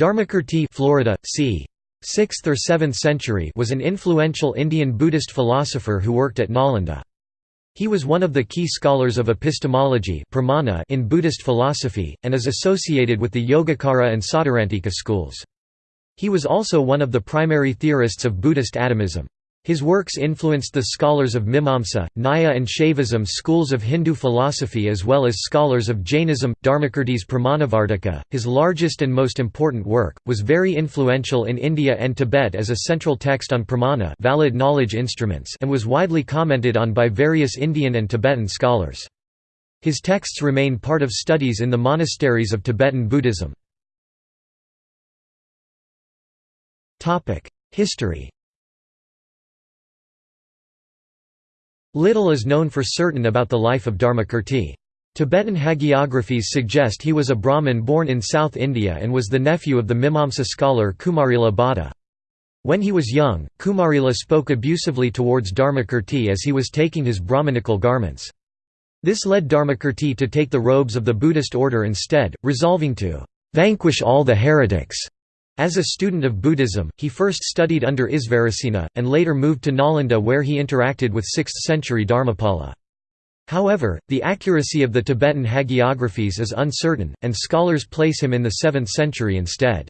Dharmakirti Florida, c. 6th or 7th century was an influential Indian Buddhist philosopher who worked at Nalanda. He was one of the key scholars of epistemology in Buddhist philosophy, and is associated with the Yogacara and Sautrantika schools. He was also one of the primary theorists of Buddhist atomism. His works influenced the scholars of Mimamsa, Nyaya and Shaivism schools of Hindu philosophy as well as scholars of Jainism. Dharmakirti's Pramanavartika, his largest and most important work, was very influential in India and Tibet as a central text on pramana valid knowledge instruments and was widely commented on by various Indian and Tibetan scholars. His texts remain part of studies in the monasteries of Tibetan Buddhism. History Little is known for certain about the life of Dharmakirti. Tibetan hagiographies suggest he was a Brahmin born in South India and was the nephew of the Mimamsa scholar Kumarila Bhatta. When he was young, Kumarila spoke abusively towards Dharmakirti as he was taking his Brahmanical garments. This led Dharmakirti to take the robes of the Buddhist order instead, resolving to "...vanquish all the heretics." As a student of Buddhism, he first studied under Isvarasena, and later moved to Nalanda where he interacted with 6th-century Dharmapala. However, the accuracy of the Tibetan hagiographies is uncertain, and scholars place him in the 7th century instead.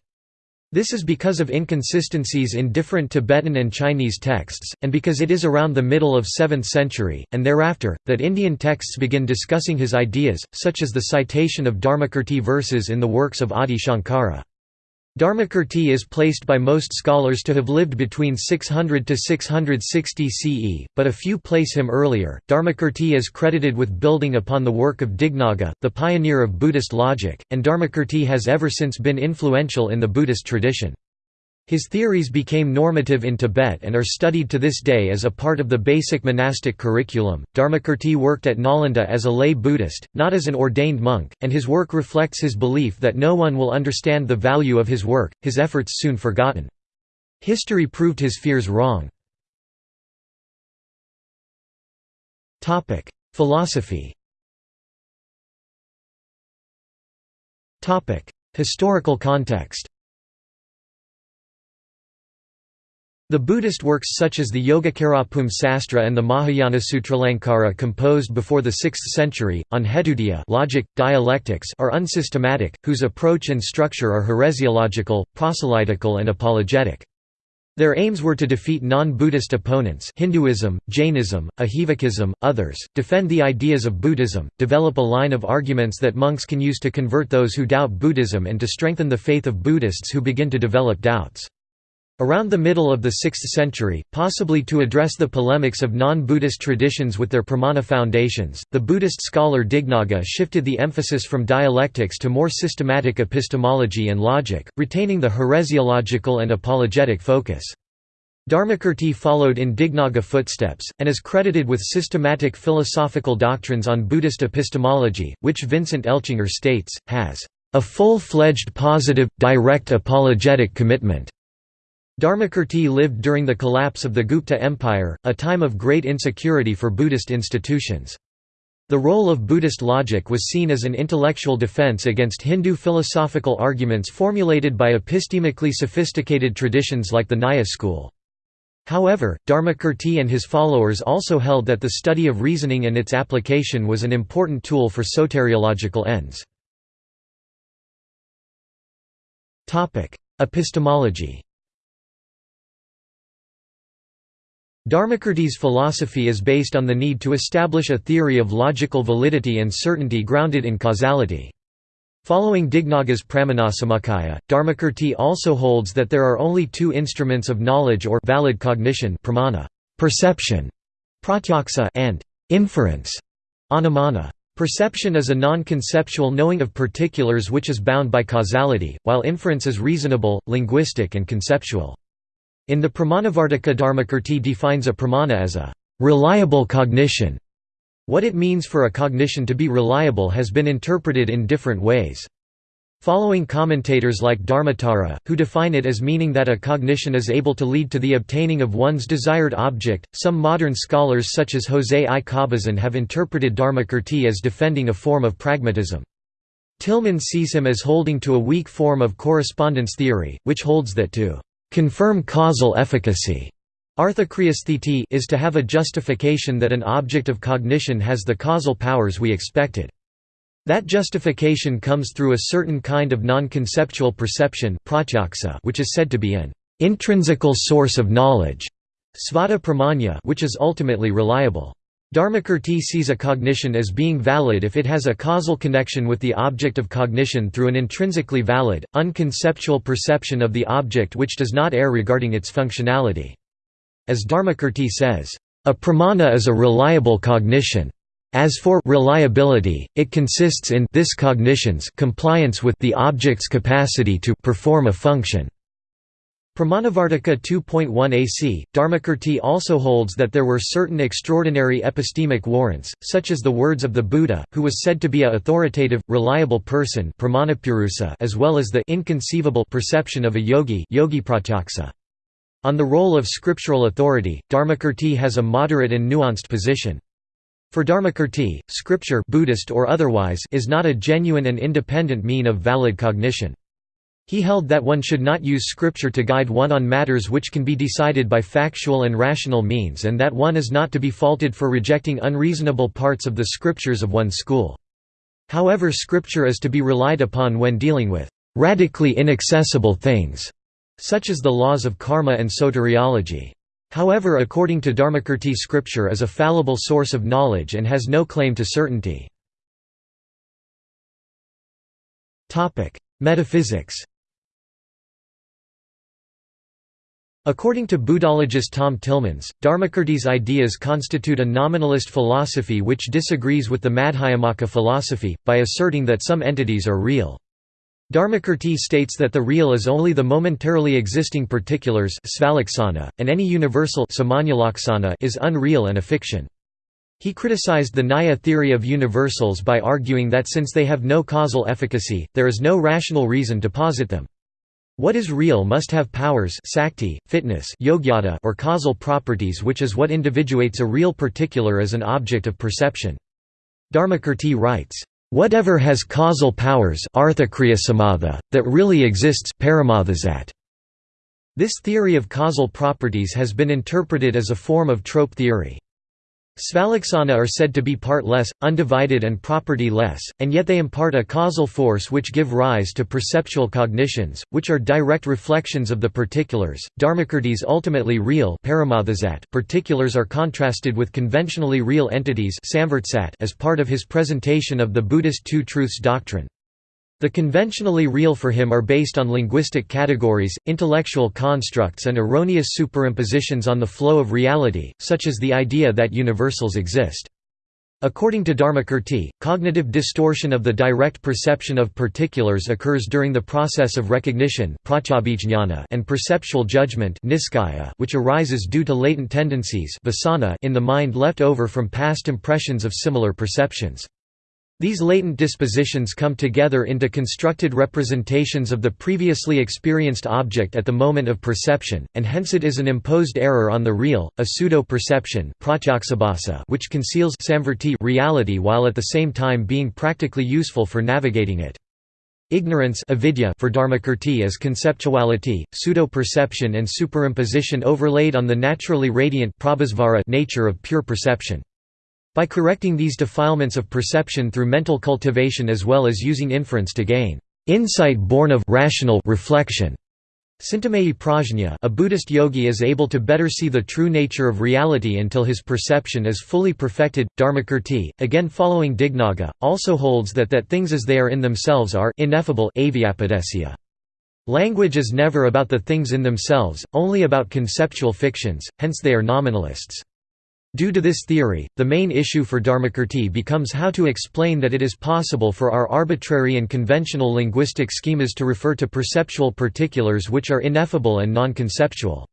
This is because of inconsistencies in different Tibetan and Chinese texts, and because it is around the middle of 7th century, and thereafter, that Indian texts begin discussing his ideas, such as the citation of Dharmakirti verses in the works of Adi Shankara. Dharmakirti is placed by most scholars to have lived between 600 to 660 CE, but a few place him earlier. Dharmakirti is credited with building upon the work of Dignaga, the pioneer of Buddhist logic, and Dharmakirti has ever since been influential in the Buddhist tradition. His theories became normative in Tibet and are studied to this day as a part of the basic monastic curriculum. Dharmakirti worked at Nalanda as a lay Buddhist, not as an ordained monk, and his work reflects his belief that no one will understand the value of his work, his efforts soon forgotten. History proved his fears wrong. Philosophy Historical context The Buddhist works such as the Yogacarabhumi Sastra and the Mahayana Sutralankara composed before the 6th century, on hetutia logic, dialectics are unsystematic, whose approach and structure are heresiological, proselytical and apologetic. Their aims were to defeat non-Buddhist opponents Hinduism, Jainism, Ajivikism, others, defend the ideas of Buddhism, develop a line of arguments that monks can use to convert those who doubt Buddhism and to strengthen the faith of Buddhists who begin to develop doubts. Around the middle of the 6th century, possibly to address the polemics of non-Buddhist traditions with their pramana foundations, the Buddhist scholar Dignaga shifted the emphasis from dialectics to more systematic epistemology and logic, retaining the heresiological and apologetic focus. Dharmakirti followed in Dignaga footsteps, and is credited with systematic philosophical doctrines on Buddhist epistemology, which Vincent Eltschinger states, has a full-fledged positive, direct apologetic commitment. Dharmakirti lived during the collapse of the Gupta Empire, a time of great insecurity for Buddhist institutions. The role of Buddhist logic was seen as an intellectual defense against Hindu philosophical arguments formulated by epistemically sophisticated traditions like the Nyaya school. However, Dharmakirti and his followers also held that the study of reasoning and its application was an important tool for soteriological ends. Epistemology Dharmakirti's philosophy is based on the need to establish a theory of logical validity and certainty grounded in causality. Following Dignaga's Pramanasamuccaya, Dharmakirti also holds that there are only two instruments of knowledge or valid cognition pramana, perception, pratyaksa and inference, anumana. Perception is a non-conceptual knowing of particulars which is bound by causality, while inference is reasonable, linguistic and conceptual. In the Pramanavartika Dharmakirti defines a pramana as a reliable cognition. What it means for a cognition to be reliable has been interpreted in different ways. Following commentators like Dharmottara, who define it as meaning that a cognition is able to lead to the obtaining of one's desired object, some modern scholars such as José I. Cabezón have interpreted Dharmakirti as defending a form of pragmatism. Tillman sees him as holding to a weak form of correspondence theory, which holds that to confirm causal efficacy is to have a justification that an object of cognition has the causal powers we expected. That justification comes through a certain kind of non-conceptual perception which is said to be an intrinsical source of knowledge which is ultimately reliable. Dharmakirti sees a cognition as being valid if it has a causal connection with the object of cognition through an intrinsically valid, unconceptual perception of the object which does not err regarding its functionality. As Dharmakirti says, "...a pramana is a reliable cognition. As for reliability, it consists in this cognition's compliance with the object's capacity to perform a function." Pramanavartika 2.1 AC, Dharmakirti also holds that there were certain extraordinary epistemic warrants, such as the words of the Buddha, who was said to be a authoritative, reliable person as well as the inconceivable perception of a yogi Yogi On the role of scriptural authority, Dharmakirti has a moderate and nuanced position. For Dharmakirti, scripture Buddhist or otherwise is not a genuine and independent mean of valid cognition. He held that one should not use scripture to guide one on matters which can be decided by factual and rational means and that one is not to be faulted for rejecting unreasonable parts of the scriptures of one's school. However scripture is to be relied upon when dealing with radically inaccessible things, such as the laws of karma and soteriology. However according to Dharmakirti scripture is a fallible source of knowledge and has no claim to certainty. Metaphysics According to Buddhologist Tom Tillemans, Dharmakirti's ideas constitute a nominalist philosophy which disagrees with the Madhyamaka philosophy, by asserting that some entities are real. Dharmakirti states that the real is only the momentarily existing particulars and any universal is unreal and a fiction. He criticized the Nyaya theory of universals by arguing that since they have no causal efficacy, there is no rational reason to posit them. What is real must have powers sakti, fitness yogyata, or causal properties which is what individuates a real particular as an object of perception. Dharmakirti writes, "...whatever has causal powers that really exists This theory of causal properties has been interpreted as a form of trope theory. Svalaksana are said to be part-less, undivided and property-less, and yet they impart a causal force which give rise to perceptual cognitions, which are direct reflections of the particulars. Dharmakirti's ultimately real particulars are contrasted with conventionally real entities as part of his presentation of the Buddhist Two Truths doctrine. The conventionally real for him are based on linguistic categories, intellectual constructs and erroneous superimpositions on the flow of reality, such as the idea that universals exist. According to Dharmakirti, cognitive distortion of the direct perception of particulars occurs during the process of recognition and perceptual judgment which arises due to latent tendencies in the mind left over from past impressions of similar perceptions. These latent dispositions come together into constructed representations of the previously experienced object at the moment of perception, and hence it is an imposed error on the real, a pseudo-perception which conceals reality while at the same time being practically useful for navigating it. Ignorance avidya for Dharmakirti is conceptuality, pseudo-perception and superimposition overlaid on the naturally radiant nature of pure perception. By correcting these defilements of perception through mental cultivation as well as using inference to gain insight born of rational reflection. Cintamaya prajna a Buddhist yogi is able to better see the true nature of reality until his perception is fully perfected. Dharmakirti, again following Dignaga, also holds that that things as they are in themselves are ineffable Language is never about the things in themselves, only about conceptual fictions, hence they are nominalists. Due to this theory, the main issue for Dharmakirti becomes how to explain that it is possible for our arbitrary and conventional linguistic schemas to refer to perceptual particulars which are ineffable and non-conceptual.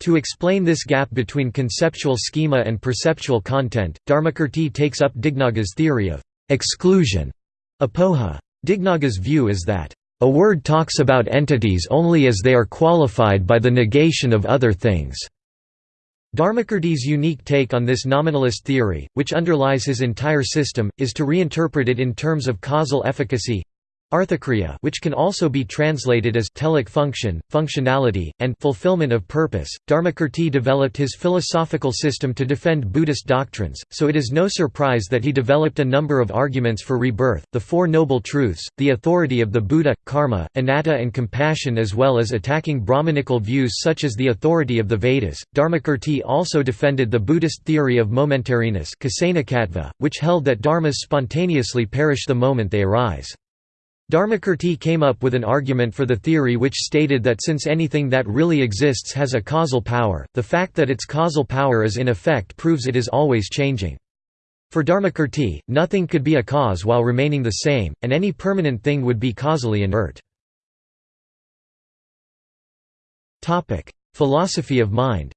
To explain this gap between conceptual schema and perceptual content, Dharmakirti takes up Dignaga's theory of exclusion. Apoha. Dignaga's view is that, "...a word talks about entities only as they are qualified by the negation of other things." Dharmakirti's unique take on this nominalist theory, which underlies his entire system, is to reinterpret it in terms of causal efficacy. Arthakriya which can also be translated as telic function, functionality, and fulfillment of purpose. Dharmakirti developed his philosophical system to defend Buddhist doctrines, so it is no surprise that he developed a number of arguments for rebirth, the Four Noble Truths, the authority of the Buddha, karma, anatta and compassion as well as attacking Brahmanical views such as the authority of the Vedas. Dharmakirti also defended the Buddhist theory of momentariness which held that dharmas spontaneously perish the moment they arise. Dharmakirti came up with an argument for the theory which stated that since anything that really exists has a causal power, the fact that its causal power is in effect proves it is always changing. For Dharmakirti, nothing could be a cause while remaining the same, and any permanent thing would be causally inert. Philosophy of mind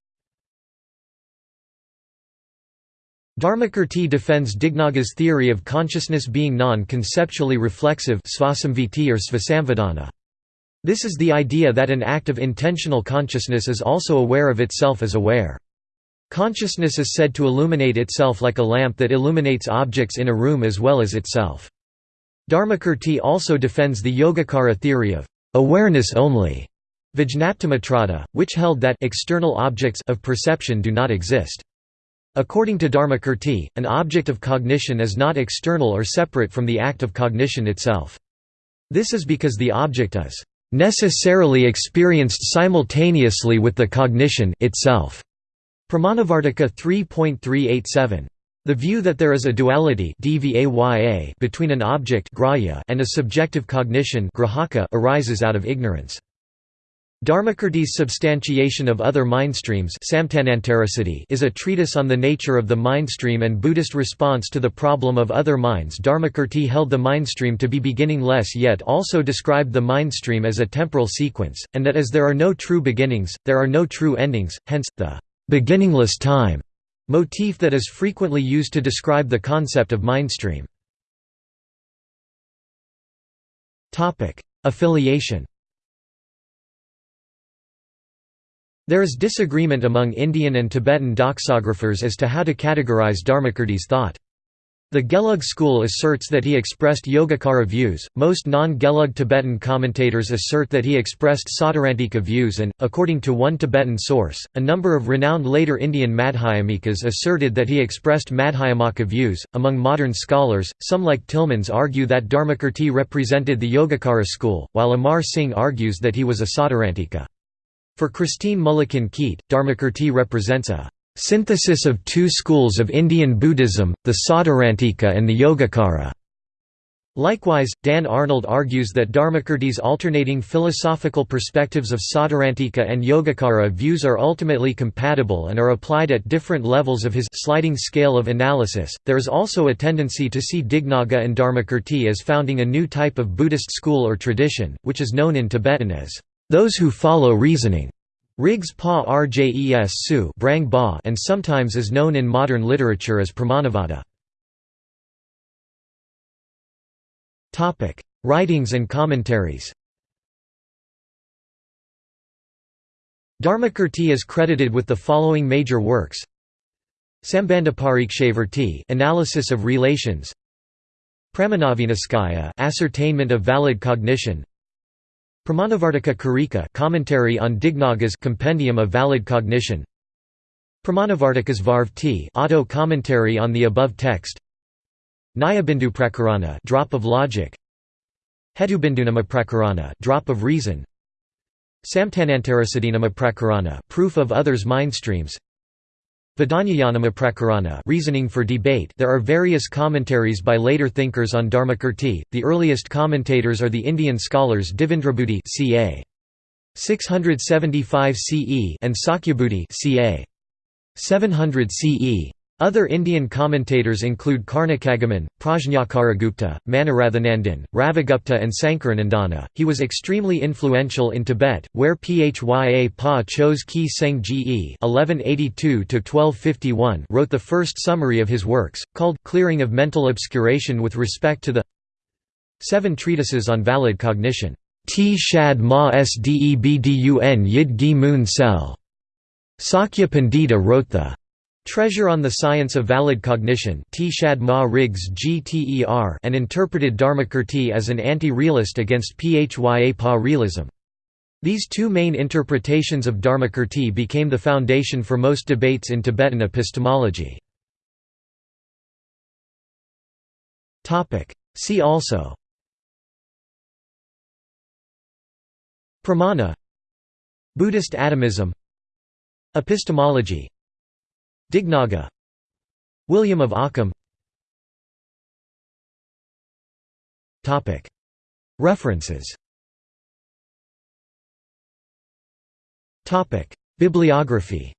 Dharmakirti defends Dignaga's theory of consciousness being non-conceptually reflexive or This is the idea that an act of intentional consciousness is also aware of itself as aware. Consciousness is said to illuminate itself like a lamp that illuminates objects in a room as well as itself. Dharmakirti also defends the Yogacara theory of awareness only, Vijñaptimatrada, which held that external objects of perception do not exist. According to Dharmakirti, an object of cognition is not external or separate from the act of cognition itself. This is because the object is necessarily experienced simultaneously with the cognition itself. Pramanavartika 3.387. The view that there is a duality between an object and a subjective cognition arises out of ignorance. Dharmakirti's Substantiation of Other Mindstreams is a treatise on the nature of the mindstream and Buddhist response to the problem of other minds Dharmakirti held the mindstream to be beginningless yet also described the mindstream as a temporal sequence, and that as there are no true beginnings, there are no true endings, hence, the «beginningless time» motif that is frequently used to describe the concept of mindstream. Affiliation There is disagreement among Indian and Tibetan doxographers as to how to categorize Dharmakirti's thought. The Gelug school asserts that he expressed Yogacara views, most non-Gelug Tibetan commentators assert that he expressed Sautrantika views and, according to one Tibetan source, a number of renowned later Indian Madhyamikas asserted that he expressed Madhyamaka views. Among modern scholars, some like Tillemans argue that Dharmakirti represented the Yogacara school, while Amar Singh argues that he was a Sautrantika. For Christine Mullikin Keyt, Dharmakirti represents a synthesis of two schools of Indian Buddhism, the Sautrantika and the Yogacara. Likewise, Dan Arnold argues that Dharmakirti's alternating philosophical perspectives of Sautrantika and Yogacara views are ultimately compatible and are applied at different levels of his sliding scale of analysis. There is also a tendency to see Dignaga and Dharmakirti as founding a new type of Buddhist school or tradition, which is known in Tibetan as those who follow reasoning. Rigs pa rjes su brang ba and sometimes is known in modern literature as Pramanavada. Writings and commentaries. Dharmakirti is credited with the following major works. Sambandhaparikshavarti analysis of relations. Pramanaviniscaya ascertainment of valid cognition Pramanavartika Karika commentary on Dignaga's Compendium of Valid Cognition. Pramanavartikas Varvti auto commentary on the above text. Nyayabindu Prakarana drop of logic. Hetubindunama Prakarana drop of reason. Samtanantarasadinama Prakarana proof of others' mindstreams Vedanayanama Prakarana reasoning for debate There are various commentaries by later thinkers on Dharmakirti. The earliest commentators are the Indian scholars Devendrabuddhi ca. 675 CE and Sakyabuddhi ca. 700 CE. Other Indian commentators include Karnikagaman, Prajnakaragupta, Manorathanandin, Ravigupta and Sankaranandana. He was extremely influential in Tibet, where Phya Pa Chos Kyi Seng Ge wrote the first summary of his works, called Clearing of Mental Obscuration with respect to the Seven Treatises on Valid Cognition. T Shad Ma Sdebdun Yid Gi Moon Sel. Sakya Pandita wrote the Treasure on the Science of Valid Cognition and interpreted Dharmakirti as an anti-realist against Phya Pa realism. These two main interpretations of Dharmakirti became the foundation for most debates in Tibetan epistemology. See also Pramana Buddhist atomism Epistemology Dignaga. William of Ockham. References. Bibliography.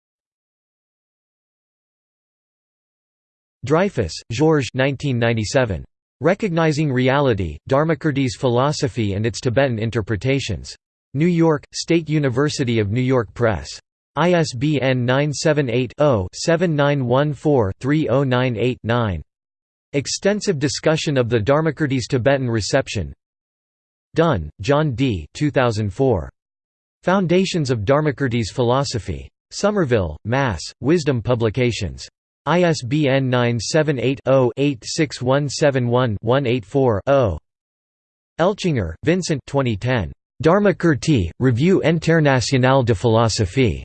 Dreyfus, Georges 1997. Recognizing Reality, Dharmakirti's Philosophy and its Tibetan Interpretations. New York, State University of New York Press. ISBN 978-0-7914-3098-9. Extensive discussion of the Dharmakirti's Tibetan reception Dunne, John D. 2004. Foundations of Dharmakirti's Philosophy. Somerville, Mass., Wisdom Publications. ISBN 978-0-86171-184-0. Eltschinger, Vincent 2010. Dharmakirti, Revue Internationale de Philosophie.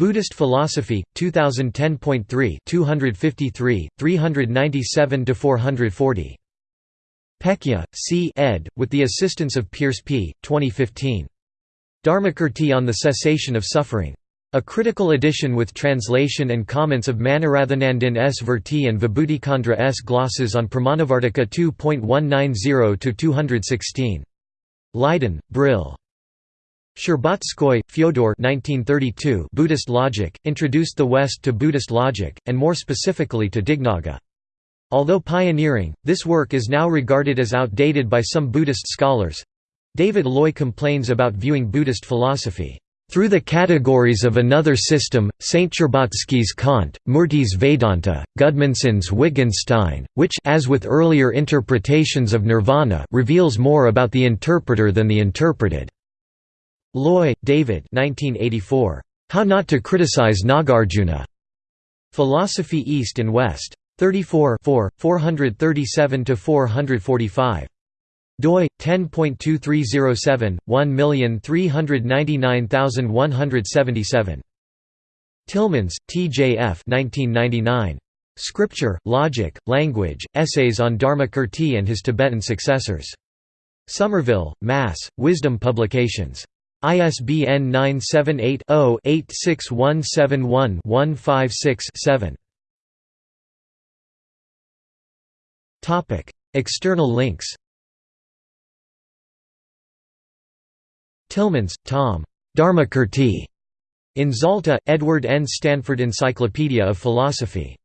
Buddhist Philosophy, 2010.3 253, 397–440. Pecchia, C. ed., with the assistance of Pierce P., 2015. Dharmakirti on the Cessation of Suffering. A critical edition with translation and comments of Manorathanandin S. Virti and Vibhuticandra S. glosses on Pramanavartika 2.190–216. Leiden, Brill. Stcherbatsky, Fyodor 1932 Buddhist Logic, introduced the West to Buddhist logic, and more specifically to Dignaga. Although pioneering, this work is now regarded as outdated by some Buddhist scholars. David Loy complains about viewing Buddhist philosophy through the categories of another system, Saint Stcherbatsky's Kant, Murti's Vedanta, Gudmunsen's Wittgenstein, which as with earlier interpretations of nirvana reveals more about the interpreter than the interpreted. Loy, David 1984. How Not to Criticize Nagarjuna. Philosophy East and West. 34 437–445 doi 10.2307 1399177 Tillemans, T. J. F. 1999. Scripture, Logic, Language, Essays on Dharmakirti and his Tibetan Successors. Somerville, Mass., Wisdom Publications. ISBN 978 0 86171 156 7. External links Tillemans, Tom. Dharmakirti. In Zalta, Edward N. Stanford Encyclopedia of Philosophy.